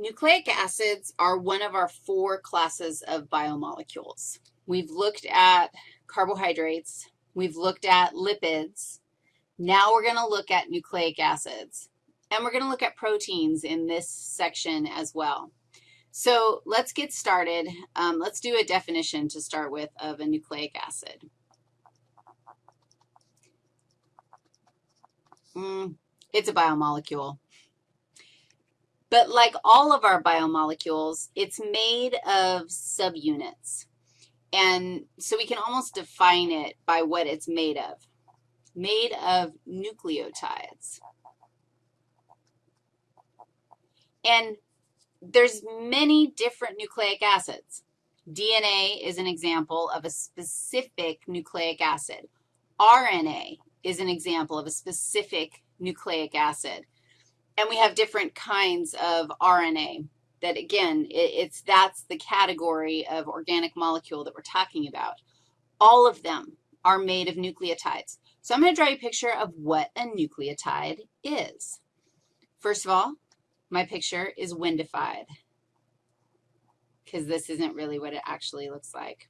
Nucleic acids are one of our four classes of biomolecules. We've looked at carbohydrates. We've looked at lipids. Now we're going to look at nucleic acids. And we're going to look at proteins in this section as well. So let's get started. Um, let's do a definition to start with of a nucleic acid. Mm, it's a biomolecule. But like all of our biomolecules, it's made of subunits. And so we can almost define it by what it's made of. Made of nucleotides. And there's many different nucleic acids. DNA is an example of a specific nucleic acid. RNA is an example of a specific nucleic acid. And we have different kinds of RNA that, again, it, it's that's the category of organic molecule that we're talking about. All of them are made of nucleotides. So I'm going to draw you a picture of what a nucleotide is. First of all, my picture is windified because this isn't really what it actually looks like.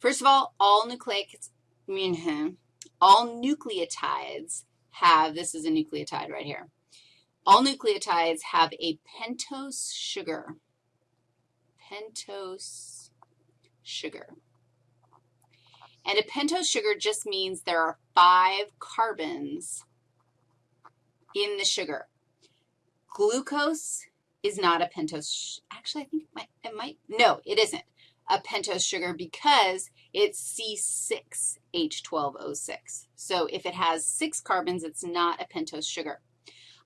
First of all, all nucleic, mm-hmm, all nucleotides have, this is a nucleotide right here, all nucleotides have a pentose sugar. Pentose sugar. And a pentose sugar just means there are five carbons in the sugar. Glucose is not a pentose. Actually, I think it might, it might, no, it isn't a pentose sugar because it's C6H12O6. So if it has six carbons, it's not a pentose sugar.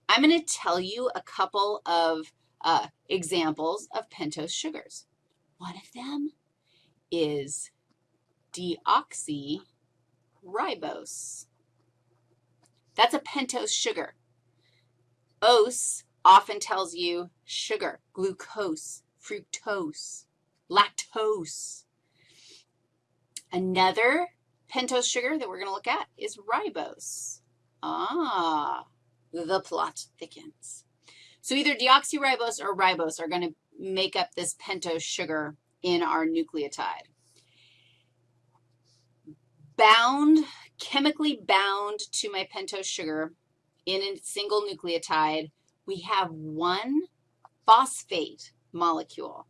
I'm going to tell you a couple of uh, examples of pentose sugars. One of them is deoxyribose. That's a pentose sugar. Ose often tells you sugar, glucose, fructose, lactose. Another pentose sugar that we're going to look at is ribose. Ah, the plot thickens. So either deoxyribose or ribose are going to make up this pentose sugar in our nucleotide. Bound, chemically bound to my pentose sugar in a single nucleotide, we have one phosphate molecule.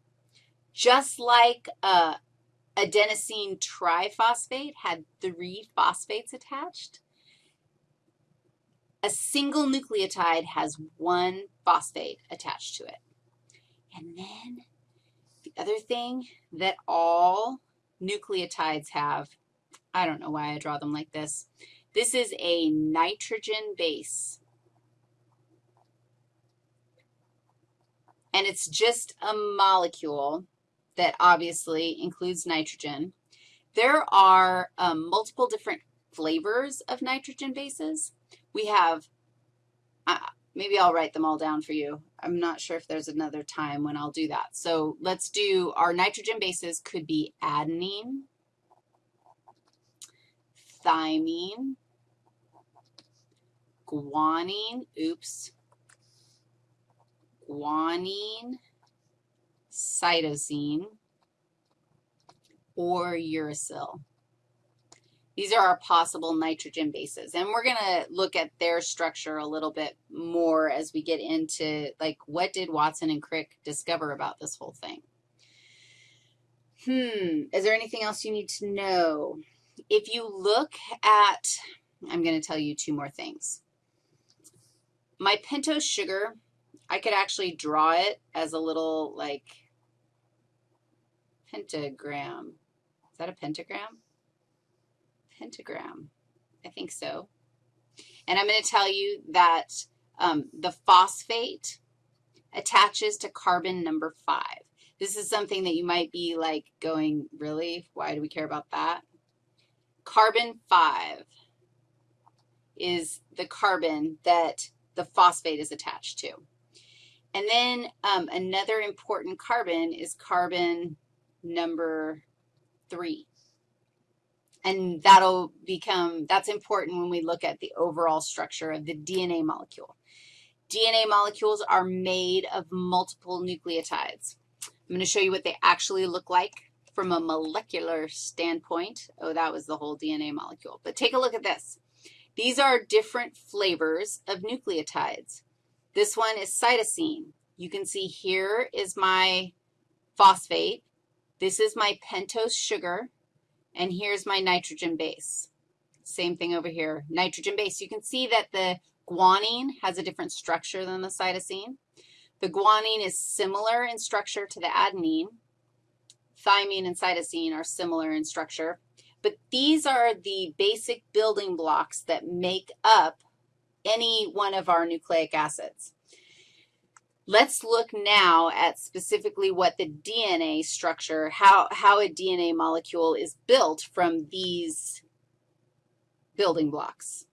Just like uh, adenosine triphosphate had three phosphates attached, a single nucleotide has one phosphate attached to it. And then the other thing that all nucleotides have, I don't know why I draw them like this. This is a nitrogen base. And it's just a molecule that obviously includes nitrogen. There are um, multiple different flavors of nitrogen bases. We have, uh, maybe I'll write them all down for you. I'm not sure if there's another time when I'll do that. So let's do, our nitrogen bases could be adenine, thymine, guanine, oops, guanine, cytosine, or uracil. These are our possible nitrogen bases, and we're going to look at their structure a little bit more as we get into, like, what did Watson and Crick discover about this whole thing? Hmm, is there anything else you need to know? If you look at, I'm going to tell you two more things. My pentose sugar, I could actually draw it as a little, like, pentagram. Is that a pentagram? Pentagram. I think so. And I'm going to tell you that um, the phosphate attaches to carbon number 5. This is something that you might be like going, really? Why do we care about that? Carbon 5 is the carbon that the phosphate is attached to. And then um, another important carbon is carbon number 3. And that'll become, that's important when we look at the overall structure of the DNA molecule. DNA molecules are made of multiple nucleotides. I'm going to show you what they actually look like from a molecular standpoint. Oh, that was the whole DNA molecule. But take a look at this. These are different flavors of nucleotides. This one is cytosine. You can see here is my phosphate. This is my pentose sugar, and here's my nitrogen base. Same thing over here, nitrogen base. You can see that the guanine has a different structure than the cytosine. The guanine is similar in structure to the adenine. Thymine and cytosine are similar in structure. But these are the basic building blocks that make up any one of our nucleic acids. Let's look now at specifically what the DNA structure, how, how a DNA molecule is built from these building blocks.